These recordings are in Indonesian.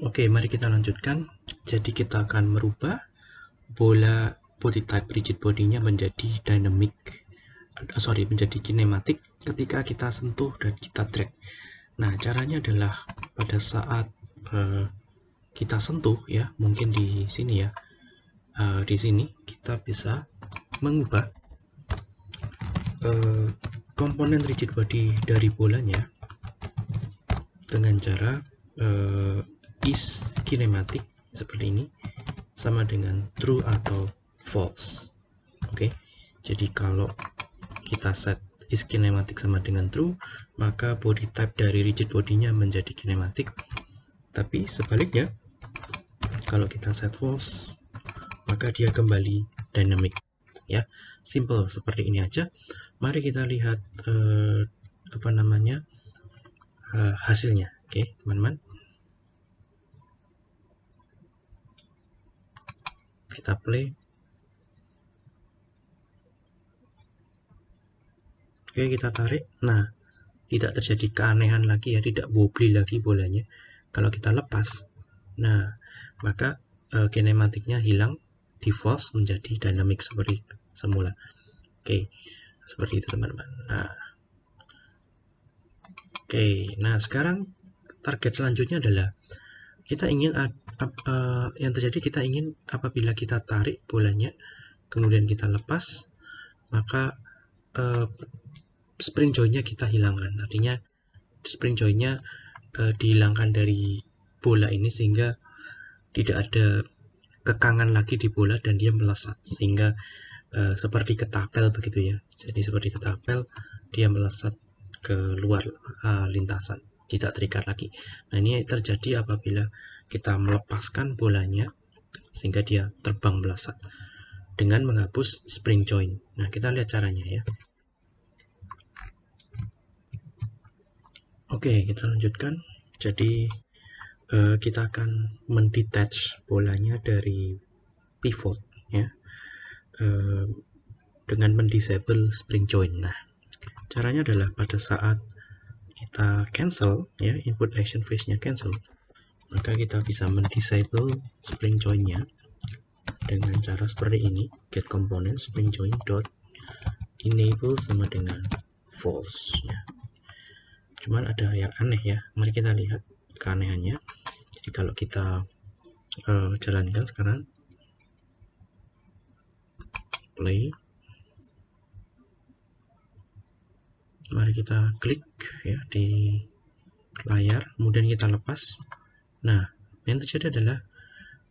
Oke, mari kita lanjutkan. Jadi kita akan merubah bola body type rigid bodinya menjadi dynamic, uh, sorry, menjadi kinematik ketika kita sentuh dan kita drag. Nah, caranya adalah pada saat uh, kita sentuh ya, mungkin di sini ya, uh, di sini kita bisa mengubah uh, komponen rigid body dari bolanya dengan cara uh, is kinematic seperti ini sama dengan true atau false. Oke jadi kalau kita set is kinematic sama dengan true maka body type dari rigid bodinya menjadi kinematic. Tapi sebaliknya kalau kita set false maka dia kembali dynamic ya. Simple seperti ini aja. Mari kita lihat uh, apa namanya uh, hasilnya. Oke okay, teman-teman kita play. Oke kita tarik. Nah tidak terjadi keanehan lagi ya tidak wobbly lagi bolanya. Kalau kita lepas nah maka uh, kinematiknya hilang di false menjadi dynamic seperti semula. Oke seperti itu teman-teman. Nah. Oke nah sekarang target selanjutnya adalah kita ingin uh, yang terjadi kita ingin apabila kita tarik bolanya kemudian kita lepas maka uh, spring joinnya kita hilangkan. Artinya spring joinnya uh, dihilangkan dari bola ini sehingga tidak ada kekangan lagi di bola dan dia melesat. Sehingga uh, seperti ketapel begitu ya. Jadi seperti ketapel dia melesat ke luar uh, lintasan tidak terikat lagi nah ini terjadi apabila kita melepaskan bolanya sehingga dia terbang melesat dengan menghapus spring joint. Nah, kita lihat caranya ya. Oke, kita lanjutkan. Jadi uh, kita akan mendetach bolanya dari pivot ya. Uh, dengan mendisable spring joint. Nah, caranya adalah pada saat kita cancel ya input action phase-nya cancel maka kita bisa mendisable spring join-nya dengan cara seperti ini get component spring join dot enable sama dengan false ya cuman ada yang aneh ya. Mari kita lihat keanehannya. Jadi kalau kita uh, jalankan sekarang play mari kita klik ya di layar kemudian kita lepas Nah, yang terjadi adalah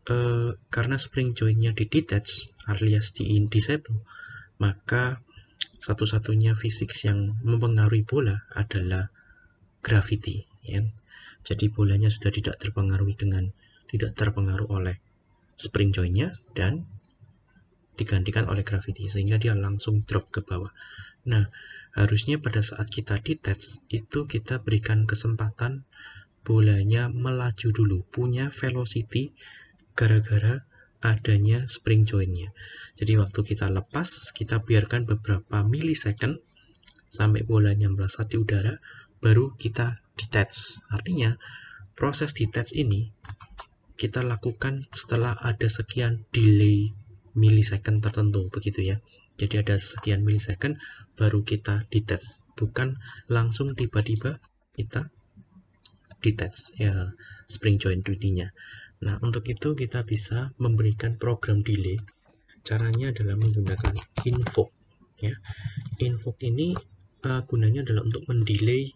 uh, karena spring jointnya di detach alias di disable, maka satu-satunya fisik yang mempengaruhi bola adalah gravity. Ya. Jadi bolanya sudah tidak terpengaruhi dengan tidak terpengaruh oleh spring jointnya dan digantikan oleh gravity sehingga dia langsung drop ke bawah. Nah, harusnya pada saat kita detach itu kita berikan kesempatan bolanya melaju dulu, punya velocity gara-gara adanya spring jointnya. Jadi waktu kita lepas, kita biarkan beberapa millisecond sampai bolanya melesat di udara, baru kita detach. Artinya proses detach ini kita lakukan setelah ada sekian delay millisecond tertentu begitu ya. Jadi ada sekian millisecond baru kita detach, bukan langsung tiba-tiba kita detach ya spring joint 2D-nya. Nah, untuk itu kita bisa memberikan program delay. Caranya adalah menggunakan invoke ya. Invoke ini uh, gunanya adalah untuk mendelay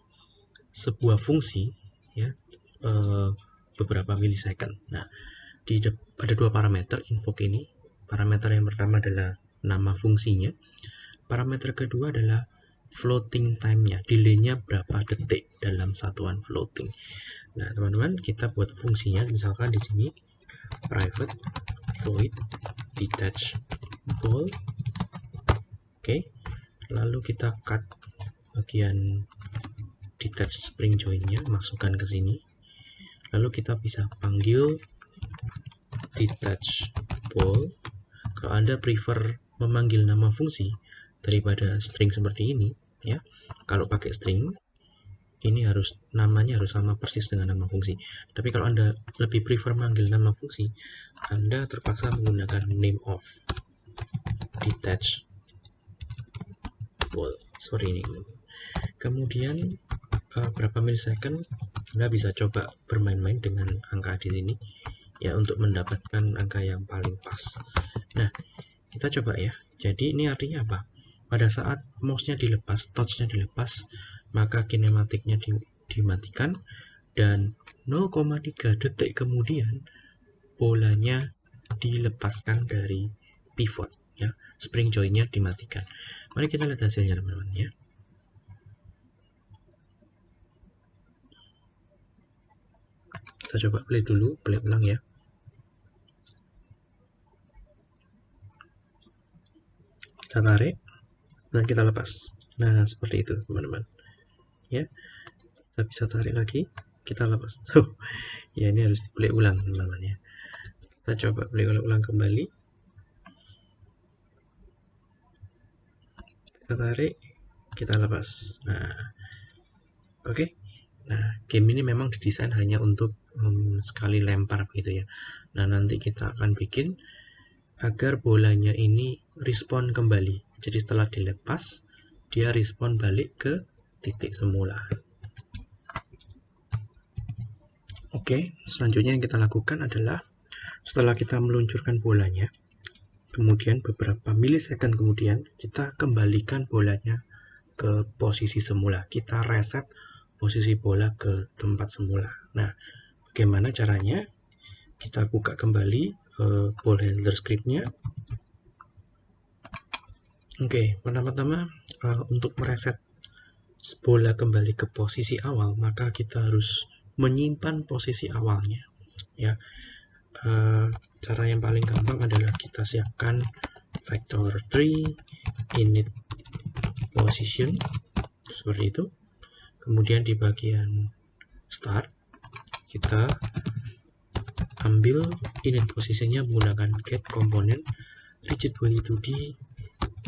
sebuah fungsi ya uh, beberapa millisecond. Nah, di ada dua parameter invoke ini. Parameter yang pertama adalah nama fungsinya. Parameter kedua adalah floating time-nya, delay-nya berapa detik dalam satuan floating. Nah, teman-teman, kita buat fungsinya misalkan di sini private void detach ball. Oke. Okay. Lalu kita cut bagian detach spring joint-nya, masukkan ke sini. Lalu kita bisa panggil detach ball. Kalau Anda prefer memanggil nama fungsi daripada string seperti ini, ya kalau pakai string ini harus namanya harus sama persis dengan nama fungsi. Tapi kalau Anda lebih prefer manggil nama fungsi, Anda terpaksa menggunakan name of detach wall. Sorry ini. Kemudian uh, berapa milisecond Anda bisa coba bermain-main dengan angka di sini ya untuk mendapatkan angka yang paling pas. Nah, kita coba ya. Jadi ini artinya apa? Pada saat mouse-nya dilepas, touch-nya dilepas, maka kinematiknya di, dimatikan dan 0,3 detik kemudian bolanya dilepaskan dari pivot ya. Spring joinnya dimatikan. Mari kita lihat hasilnya teman-teman ya. Kita coba play dulu play ulang ya. Kita tarik dan kita lepas. Nah seperti itu teman-teman. Ya. Kita bisa tarik lagi kita lepas. Oh, ya ini harus play ulang teman-teman ya. Kita coba play ulang kembali. Kita tarik kita lepas. Nah. Oke. Okay. nah game ini memang didesain hanya untuk um, sekali lempar begitu ya. Nah nanti kita akan bikin agar bolanya ini respon kembali jadi setelah dilepas dia respon balik ke titik semula. Oke, selanjutnya yang kita lakukan adalah setelah kita meluncurkan bolanya, kemudian beberapa milisecond kemudian kita kembalikan bolanya ke posisi semula. Kita reset posisi bola ke tempat semula. Nah, bagaimana caranya? Kita buka kembali uh, ball handler scriptnya. Oke, pertama-tama uh, untuk mereset bola kembali ke posisi awal, maka kita harus menyimpan posisi awalnya. Ya, uh, cara yang paling gampang adalah kita siapkan vector 3 init position seperti itu. Kemudian di bagian start kita ambil init posisinya menggunakan get component rigid body 2d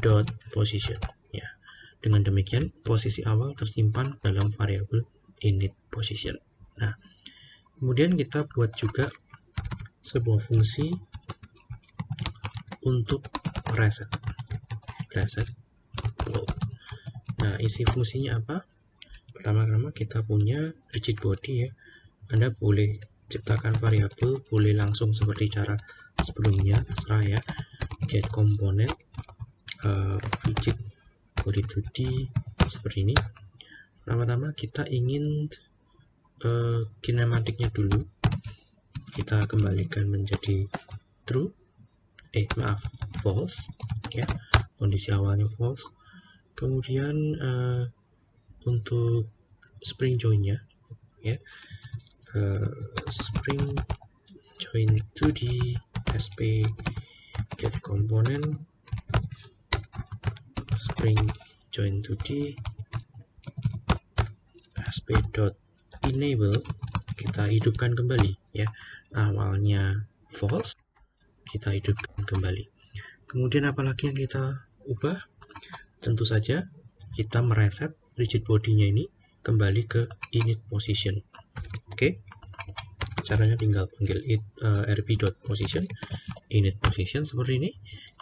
dot position dengan demikian, posisi awal tersimpan dalam variabel init position. Nah, kemudian kita buat juga sebuah fungsi untuk reset. Reset Nah, isi fungsinya apa? Pertama-tama kita punya rigid body ya. Anda boleh ciptakan variabel, boleh langsung seperti cara sebelumnya, terserah ya. Get component uh, rigid body 2D seperti ini. Pertama-tama kita ingin uh, kinematiknya dulu. Kita kembalikan menjadi true. Eh maaf false ya. Kondisi awalnya false. Kemudian uh, untuk spring joinnya ya uh, spring join 2D sp get component. String join to the asp.enable kita hidupkan kembali ya. Awalnya false kita hidupkan kembali. Kemudian apalagi yang kita ubah? Tentu saja kita mereset rigid bodinya ini kembali ke init position. Oke? okay? Caranya tinggal panggil it uh, rb.position init position seperti ini.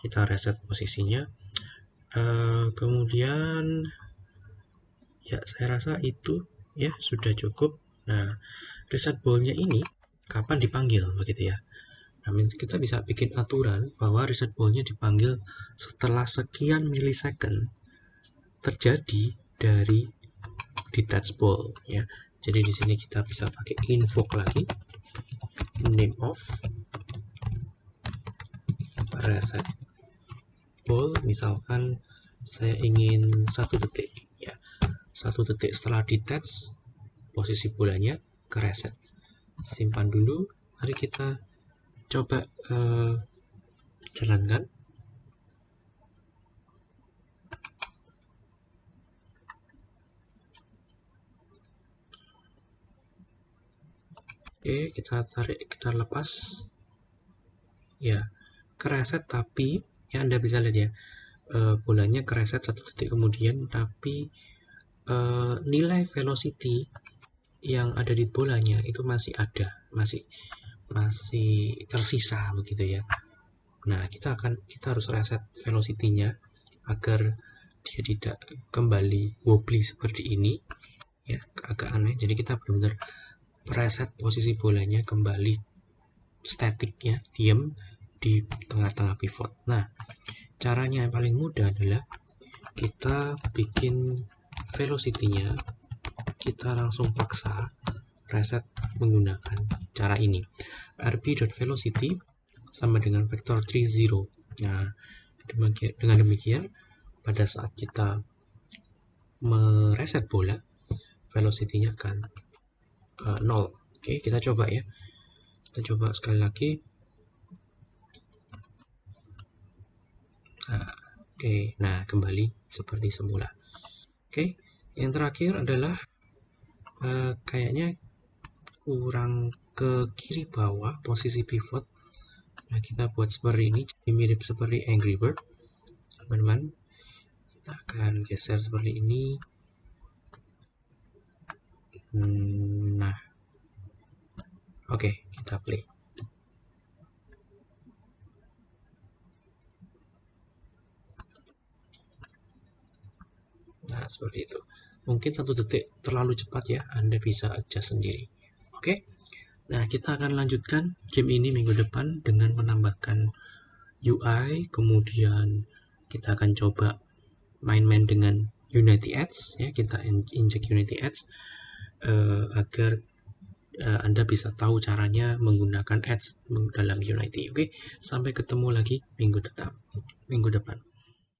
Kita reset posisinya. Uh, kemudian ya saya rasa itu ya sudah cukup. Nah reset ballnya ini kapan dipanggil begitu ya? Nah kita bisa bikin aturan bahwa reset ballnya dipanggil setelah sekian milisecond terjadi dari detach ball ya. Jadi di sini kita bisa pakai invoke lagi name of reset ball misalkan saya ingin satu detik ya. Satu detik setelah detach posisi bolanya ke reset. Simpan dulu. Mari kita coba uh, jalankan oke kita tarik kita lepas ya ke reset tapi ya Anda bisa lihat ya e, bolanya kereset satu detik kemudian tapi uh, nilai velocity yang ada di bolanya itu masih ada, masih masih tersisa begitu ya. Nah, kita akan kita harus reset velocity-nya agar dia tidak kembali wobbly seperti ini ya agak aneh jadi kita benar-benar preset posisi bolanya kembali statiknya diam di tengah-tengah pivot. Nah caranya yang paling mudah adalah kita bikin velocity-nya kita langsung paksa reset menggunakan cara ini. Rb.velocity sama dengan vektor 30 nah dengan demikian pada saat kita mereset bola velocity-nya akan uh, nol. Oke kita coba ya. Kita coba sekali lagi. Nah, oke. Nah kembali seperti semula. Oke yang terakhir adalah uh, kayaknya kurang ke kiri bawah posisi pivot. Nah kita buat seperti ini jadi mirip seperti Angry Bird. Teman-teman kita akan geser seperti ini. Hmm, oke kita play. Nah seperti itu. Mungkin satu detik terlalu cepat ya Anda bisa adjust sendiri. Oke. Nah kita akan lanjutkan game ini minggu depan dengan menambahkan UI kemudian kita akan coba main-main dengan Unity Ads ya kita injek Unity Ads uh, agar uh, Anda bisa tahu caranya menggunakan ads dalam Unity. Oke, sampai ketemu lagi minggu depan. Minggu depan.